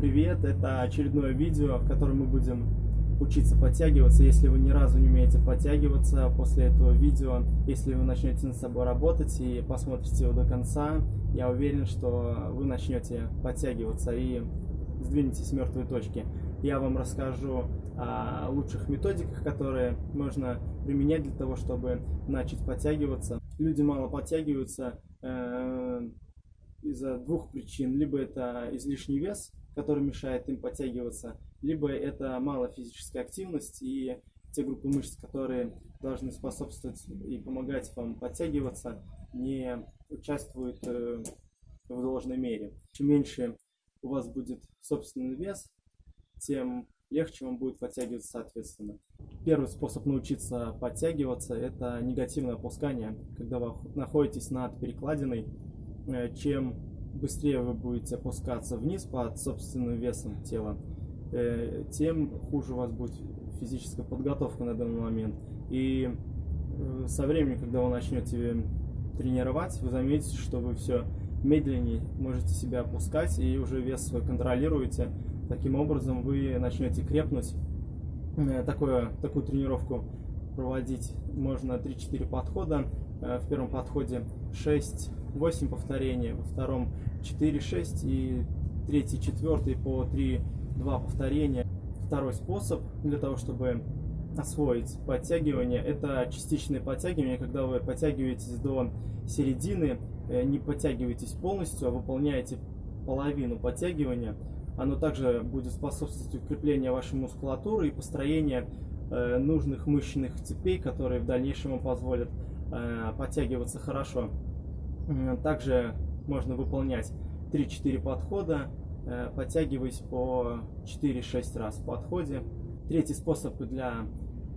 Привет, это очередное видео, в котором мы будем учиться подтягиваться. Если вы ни разу не умеете подтягиваться после этого видео, если вы начнете над собой работать и посмотрите его до конца, я уверен, что вы начнете подтягиваться и сдвинетесь с мертвой точки. Я вам расскажу о лучших методиках, которые можно применять для того, чтобы начать подтягиваться. Люди мало подтягиваются э, из-за двух причин. Либо это излишний вес, который мешает им подтягиваться, либо это мало физической активности и те группы мышц, которые должны способствовать и помогать вам подтягиваться, не участвуют э, в должной мере. Чем меньше у вас будет собственный вес, тем легче вам будет подтягиваться соответственно. Первый способ научиться подтягиваться – это негативное опускание, когда вы находитесь над перекладиной, э, чем быстрее вы будете опускаться вниз под собственным весом тела, э, тем хуже у вас будет физическая подготовка на данный момент. И э, со временем, когда вы начнете тренировать, вы заметите, что вы все медленнее можете себя опускать и уже вес свой контролируете. Таким образом вы начнете крепнуть. Э, такое, такую тренировку проводить можно 3-4 подхода. В первом подходе 6 8 повторений, во втором 4-6 и третий, четвертый по 3-2 повторения. Второй способ для того, чтобы освоить подтягивание, это частичное подтягивание, когда вы подтягиваетесь до середины, э, не подтягиваетесь полностью, а выполняете половину подтягивания. Оно также будет способствовать укреплению вашей мускулатуры и построению э, нужных мышечных цепей, которые в дальнейшем вам позволят э, подтягиваться хорошо. Также можно выполнять 3-4 подхода, э, подтягиваясь по 4-6 раз в подходе. Третий способ для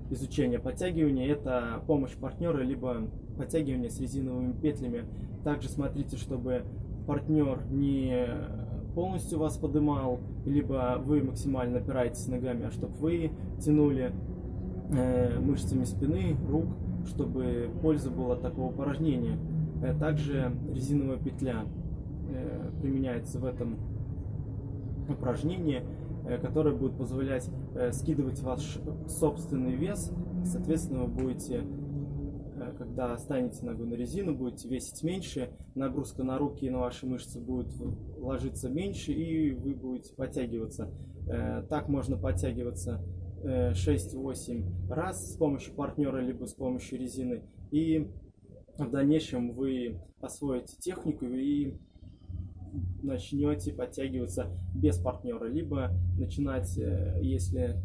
изучения подтягивания – это помощь партнера, либо подтягивание с резиновыми петлями. Также смотрите, чтобы партнер не полностью вас подымал, либо вы максимально опираетесь ногами, а чтобы вы тянули э, мышцами спины, рук, чтобы польза была от такого упражнения. Э, также резиновая петля э, применяется в этом упражнении, э, которое будет позволять скидывать ваш собственный вес. Соответственно, вы будете, когда станете ногу на резину, будете весить меньше, нагрузка на руки и на ваши мышцы будет ложиться меньше, и вы будете подтягиваться. Так можно подтягиваться 6-8 раз с помощью партнера, либо с помощью резины. И в дальнейшем вы освоите технику и начнете подтягиваться без партнера, либо начинать, э, если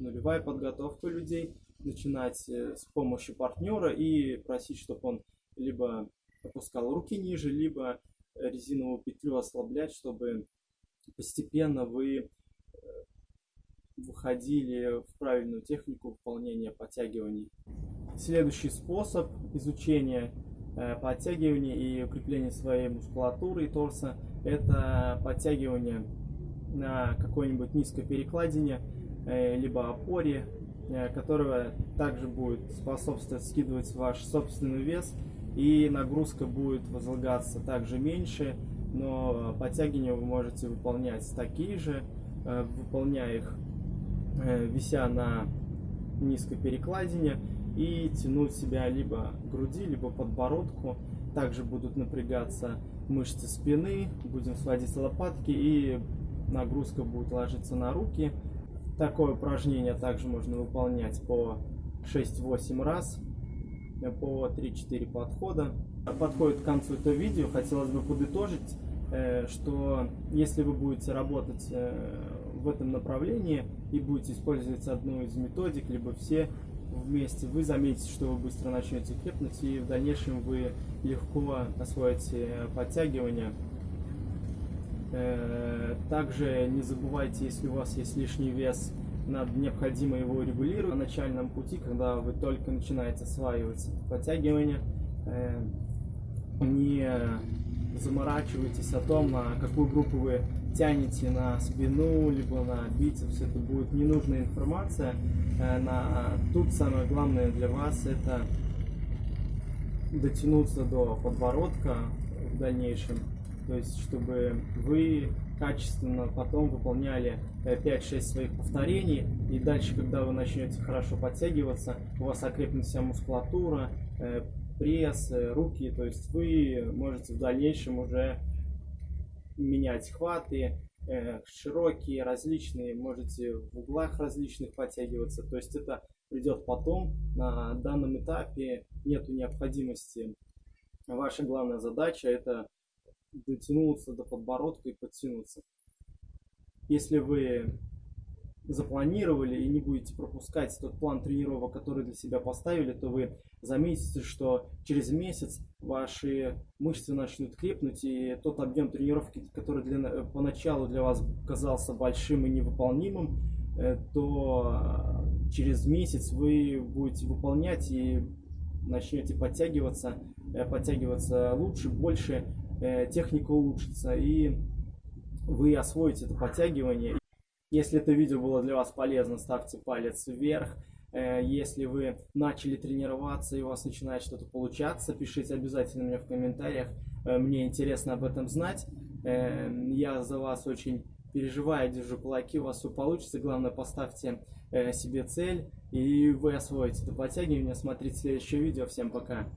нулевая подготовка людей, начинать э, с помощью партнера и просить, чтобы он либо опускал руки ниже, либо резиновую петлю ослаблять, чтобы постепенно вы э, выходили в правильную технику выполнения подтягиваний. Следующий способ изучения э, подтягивания и укрепления своей мускулатуры и торса – это подтягивание на какой-нибудь низкой перекладине, э, либо опоре, э, которая также будет способствовать скидывать ваш собственный вес, и нагрузка будет возлагаться также меньше, но подтягивания вы можете выполнять такие же, выполняя их, вися на низкой перекладине, и тянуть себя либо груди, либо подбородку. Также будут напрягаться мышцы спины, будем сводить лопатки и нагрузка будет ложиться на руки. Такое упражнение также можно выполнять по 6-8 раз, по 3-4 подхода. Подходит к концу этого видео, хотелось бы подытожить, э, что если вы будете работать э, в этом направлении и будете использовать одну из методик, либо все, вместе, вы заметите, что вы быстро начнете крепнуть, и в дальнейшем вы легко освоите подтягивания. Э, также не забывайте, если у вас есть лишний вес, надо необходимо его регулировать на начальном пути, когда вы только начинаете осваивать подтягивания. Э, не заморачивайтесь о том, на какую группу вы тянете на спину, либо на бицепс, это будет ненужная информация. Э, на... Тут самое главное для вас это дотянуться до подбородка в дальнейшем, то есть чтобы вы качественно потом выполняли 5-6 своих повторений. И дальше, когда вы начнете хорошо подтягиваться, у вас окрепнет вся мускулатура, пресс, руки. То есть вы можете в дальнейшем уже менять хваты, широкие, различные, можете в углах различных подтягиваться. То есть это придет потом. На данном этапе нету необходимости. Ваша главная задача это дотянуться до подбородка и подтянуться. Если вы запланировали и не будете пропускать тот план тренировок, который для себя поставили, то вы заметите, что через месяц ваши мышцы начнут крепнуть, и тот объем тренировки, который для, поначалу для вас казался большим и невыполнимым, э, то через месяц вы будете выполнять и начнете подтягиваться, э, подтягиваться лучше, больше, э, техника улучшится, и вы освоите это подтягивание. Если это видео было для вас полезно, ставьте палец вверх. Э, если вы начали тренироваться и у вас начинает что-то получаться, пишите обязательно мне в комментариях. Мне интересно об этом знать. Я за вас очень переживаю, держу кулаки, у вас все получится. Главное, поставьте себе цель, и вы освоите это подтягивание. Смотрите следующее видео. Всем пока!